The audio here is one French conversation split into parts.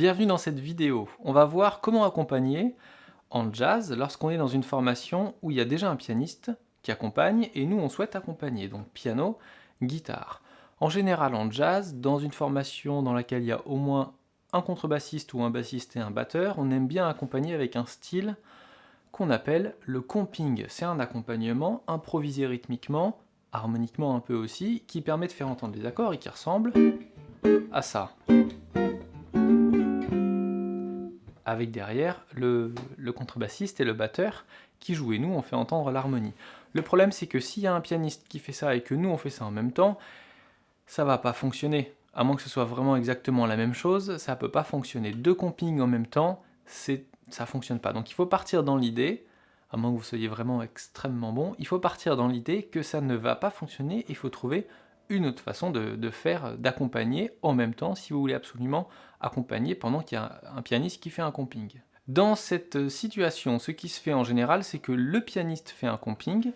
Bienvenue dans cette vidéo. On va voir comment accompagner en jazz lorsqu'on est dans une formation où il y a déjà un pianiste qui accompagne et nous on souhaite accompagner, donc piano, guitare. En général en jazz, dans une formation dans laquelle il y a au moins un contrebassiste ou un bassiste et un batteur, on aime bien accompagner avec un style qu'on appelle le comping. C'est un accompagnement improvisé rythmiquement, harmoniquement un peu aussi, qui permet de faire entendre les accords et qui ressemble à ça avec derrière le, contrebassiste et le batteur qui jouent, et nous on fait entendre l'harmonie. Le problème c'est que s'il y a un pianiste qui fait ça et que nous on fait ça en même temps, ça va pas fonctionner. À moins que ce soit vraiment exactement la même chose, ça peut pas fonctionner. Deux compings en même temps, ça fonctionne pas. Donc il faut partir dans l'idée, à moins que vous soyez vraiment extrêmement bon, il faut partir dans l'idée que ça ne va pas fonctionner, il faut trouver une autre façon de, faire, d'accompagner en même temps, si vous voulez absolument accompagner pendant qu'il y a un pianiste qui fait un comping. Dans cette situation, ce qui se fait en général, c'est que le pianiste fait un comping,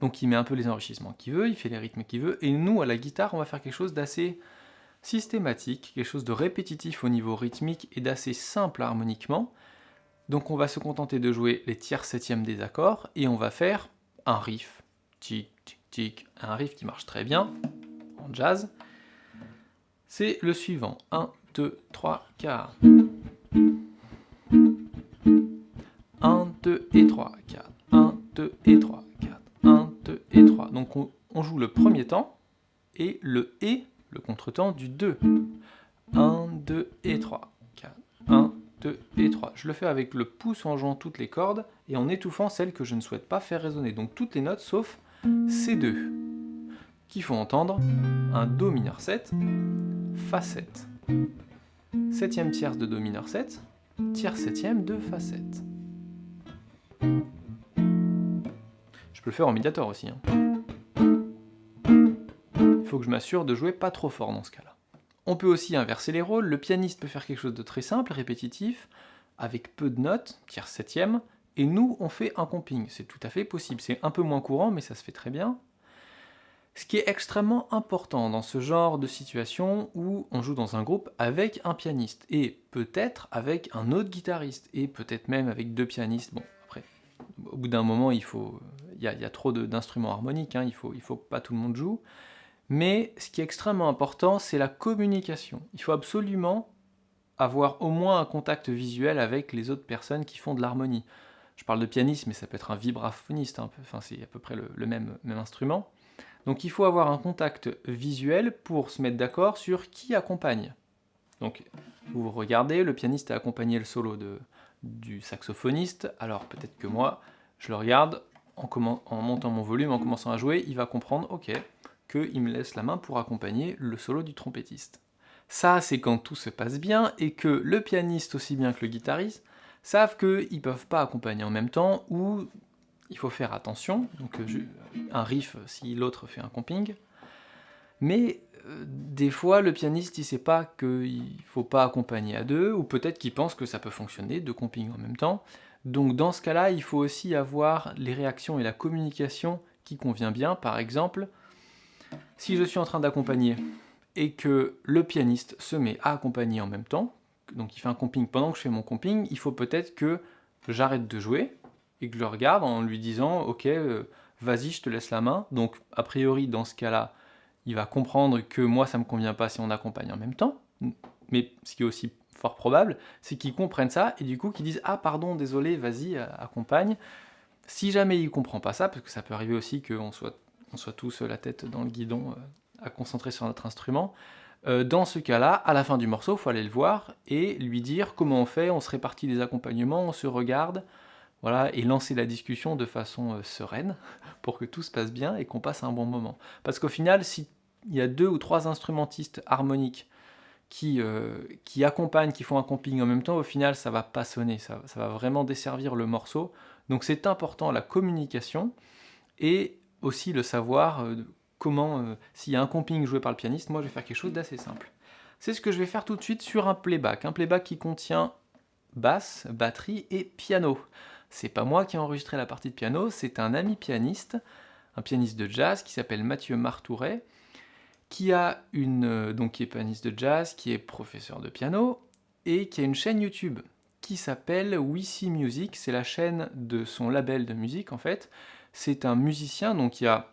donc il met un peu les enrichissements qu'il veut, il fait les rythmes qu'il veut, et nous, à la guitare, on va faire quelque chose d'assez systématique, quelque chose de répétitif au niveau rythmique et d'assez simple harmoniquement. Donc on va se contenter de jouer les tiers septièmes des accords, et on va faire un riff, tic, tic, tic, un riff qui marche très bien, jazz, c'est le suivant. 1, 2, 3, 4. 1, 2 et 3, 4. 1, 2 et 3, 4. 1, 2 et 3. Donc on, joue le premier temps et le et, le contretemps du 2. 1, 2 et 3, 4. 1, 2 et 3. Je le fais avec le pouce en jouant toutes les cordes et en étouffant celles que je ne souhaite pas faire résonner. Donc toutes les notes sauf C2 qui font entendre un Do mineur 7, Fa 7. Septième tierce de Do mineur 7, tierce septième de Fa 7. Je peux le faire en médiator aussi. Hein. Il faut que je m'assure de jouer pas trop fort dans ce cas-là. On peut aussi inverser les rôles, le pianiste peut faire quelque chose de très simple, répétitif, avec peu de notes, tierce septième, et nous on fait un comping, c'est tout à fait possible. C'est un peu moins courant, mais ça se fait très bien. Ce qui est extrêmement important dans ce genre de situation où on joue dans un groupe avec un pianiste, et peut-être avec un autre guitariste, et peut-être même avec deux pianistes. Bon, après, au bout d'un moment, il faut, y, a, trop d'instruments harmoniques, hein, il faut, il faut pas tout le monde joue. Mais ce qui est extrêmement important, c'est la communication. Il faut absolument avoir au moins un contact visuel avec les autres personnes qui font de l'harmonie. Je parle de pianiste, mais ça peut être un vibraphoniste, enfin, c'est à peu près le, même, même instrument. Donc il faut avoir un contact visuel pour se mettre d'accord sur qui accompagne. Donc vous regardez, le pianiste a accompagné le solo du saxophoniste, alors peut-être que moi, je le regarde en, en, montant mon volume, en commençant à jouer, il va comprendre, ok, qu'il me laisse la main pour accompagner le solo du trompettiste. Ça, c'est quand tout se passe bien et que le pianiste, aussi bien que le guitariste, savent qu'ils ne peuvent pas accompagner en même temps ou il faut faire attention, donc euh, un riff si l'autre fait un comping, mais euh, des fois le pianiste il sait pas qu'il faut pas accompagner à deux, ou peut-être qu'il pense que ça peut fonctionner, deux compings en même temps, donc dans ce cas-là il faut aussi avoir les réactions et la communication qui convient bien, par exemple, si je suis en train d'accompagner et que le pianiste se met à accompagner en même temps, donc il fait un comping pendant que je fais mon comping, il faut peut-être que j'arrête de jouer, et que je le regarde en lui disant « Ok, euh, vas-y, je te laisse la main ». Donc, a priori, dans ce cas-là, il va comprendre que moi, ça ne me convient pas si on accompagne en même temps. Mais ce qui est aussi fort probable, c'est qu'ils comprennent ça et du coup qu'ils disent « Ah, pardon, désolé, vas-y, euh, accompagne ». Si jamais il comprend pas ça, parce que ça peut arriver aussi qu'on soit, on soit tous la tête dans le guidon euh, à concentrer sur notre instrument, dans ce cas-là, à la fin du morceau, il faut aller le voir et lui dire comment on fait, on se répartit les accompagnements, on se regarde, voilà, et lancer la discussion de façon euh, sereine pour que tout se passe bien et qu'on passe un bon moment. Parce qu'au final, s'il y a deux ou trois instrumentistes harmoniques qui, euh, qui accompagnent, qui font un comping en même temps, au final, ça va pas sonner, ça, va vraiment desservir le morceau. Donc c'est important la communication et aussi le savoir euh, comment, s'il y a un comping joué par le pianiste, moi je vais faire quelque chose d'assez simple. C'est ce que je vais faire tout de suite sur un playback, un playback qui contient basse, batterie et piano. C'est pas moi qui ai enregistré la partie de piano, c'est un ami pianiste, un pianiste de jazz qui s'appelle Mathieu Martouret, qui a une, euh, donc qui est pianiste de jazz, qui est professeur de piano, et qui a une chaîne YouTube qui s'appelle We Music, c'est la chaîne de son label de musique en fait. C'est un musicien, donc il y a,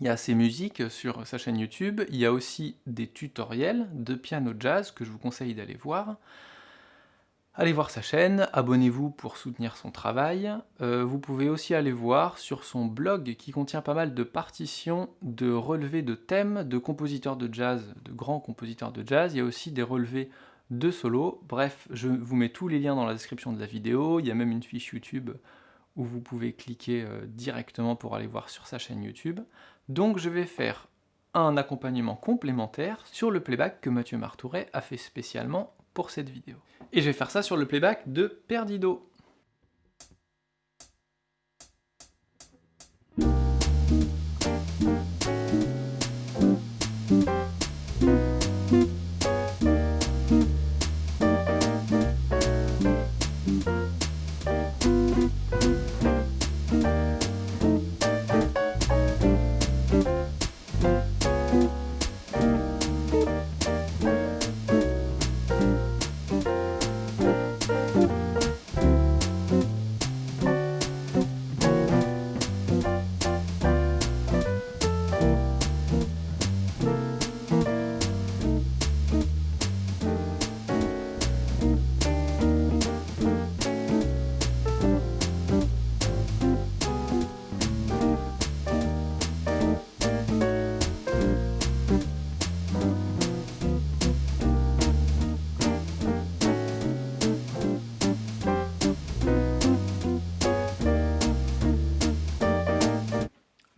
il y a ses musiques sur sa chaîne YouTube, il y a aussi des tutoriels de piano jazz que je vous conseille d'aller voir. Allez voir sa chaîne, abonnez-vous pour soutenir son travail. Euh, vous pouvez aussi aller voir sur son blog qui contient pas mal de partitions, de relevés de thèmes, de compositeurs de jazz, de grands compositeurs de jazz. Il y a aussi des relevés de solos. Bref, je vous mets tous les liens dans la description de la vidéo. Il y a même une fiche YouTube où vous pouvez cliquer euh, directement pour aller voir sur sa chaîne YouTube. Donc je vais faire un accompagnement complémentaire sur le playback que Mathieu Martouret a fait spécialement pour cette vidéo. Et je vais faire ça sur le playback de Perdido.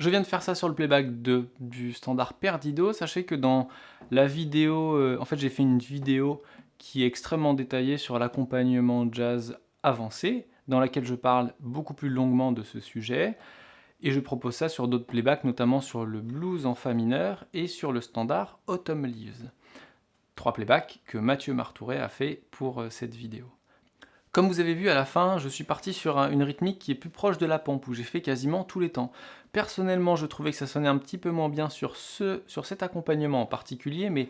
Je viens de faire ça sur le playback du standard Perdido. Sachez que dans la vidéo, euh, en fait j'ai fait une vidéo qui est extrêmement détaillée sur l'accompagnement jazz avancé, dans laquelle je parle beaucoup plus longuement de ce sujet. Et je propose ça sur d'autres playbacks, notamment sur le blues en fa mineur et sur le standard Autumn Leaves. Trois playbacks que Mathieu Martouret a fait pour euh, cette vidéo. Comme vous avez vu à la fin, je suis parti sur une rythmique qui est plus proche de la pompe, où j'ai fait quasiment tous les temps. Personnellement, je trouvais que ça sonnait un petit peu moins bien sur, ce, sur cet accompagnement en particulier, mais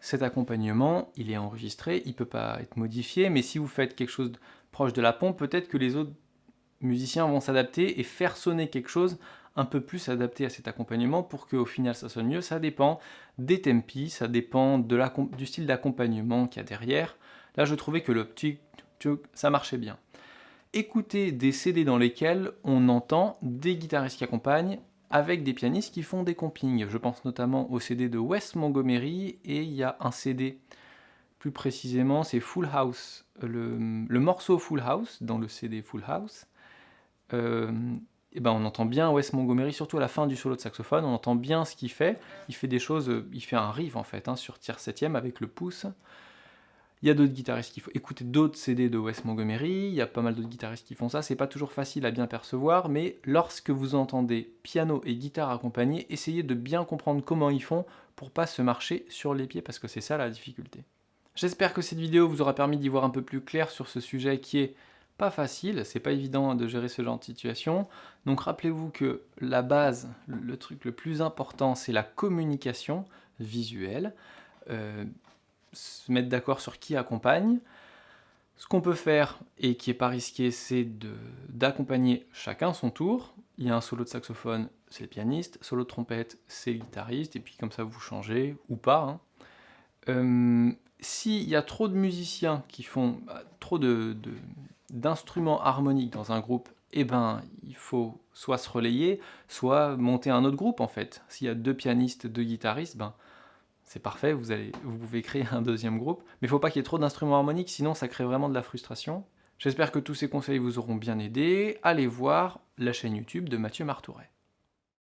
cet accompagnement, il est enregistré, il ne peut pas être modifié, mais si vous faites quelque chose proche de la pompe, peut-être que les autres musiciens vont s'adapter et faire sonner quelque chose un peu plus adapté à cet accompagnement pour qu'au final ça sonne mieux. Ça dépend des tempi, ça dépend du style d'accompagnement qu'il y a derrière. Là, je trouvais que le petit ça marchait bien. Écoutez des CD dans lesquels on entend des guitaristes qui accompagnent avec des pianistes qui font des compings. Je pense notamment au CD de Wes Montgomery et il y a un CD, plus précisément c'est Full House, le, morceau Full House dans le CD Full House. Euh, ben on entend bien Wes Montgomery, surtout à la fin du solo de saxophone, on entend bien ce qu'il fait. Il fait des choses, il fait un riff en fait, hein, sur tiers septième avec le pouce. Il y a d'autres guitaristes qui font écouter d'autres CD de Wes Montgomery, il y a pas mal d'autres guitaristes qui font ça, c'est pas toujours facile à bien percevoir, mais lorsque vous entendez piano et guitare accompagnés, essayez de bien comprendre comment ils font pour pas se marcher sur les pieds, parce que c'est ça la difficulté. J'espère que cette vidéo vous aura permis d'y voir un peu plus clair sur ce sujet qui est pas facile, c'est pas évident de gérer ce genre de situation. Donc rappelez-vous que la base, le truc le plus important, c'est la communication visuelle. Euh, se mettre d'accord sur qui accompagne. Ce qu'on peut faire, et qui n'est pas risqué, c'est d'accompagner chacun son tour. Il y a un solo de saxophone, c'est le pianiste, solo de trompette, c'est le guitariste, et puis comme ça vous changez, ou pas. Hein. Euh, s'il y a trop de musiciens qui font bah, trop d'instruments de, harmoniques dans un groupe, eh ben, il faut soit se relayer, soit monter un autre groupe en fait. S'il y a deux pianistes, deux guitaristes, ben, c'est parfait, vous, pouvez créer un deuxième groupe, mais il ne faut pas qu'il y ait trop d'instruments harmoniques, sinon ça crée vraiment de la frustration. J'espère que tous ces conseils vous auront bien aidé. Allez voir la chaîne YouTube de Mathieu Martouret.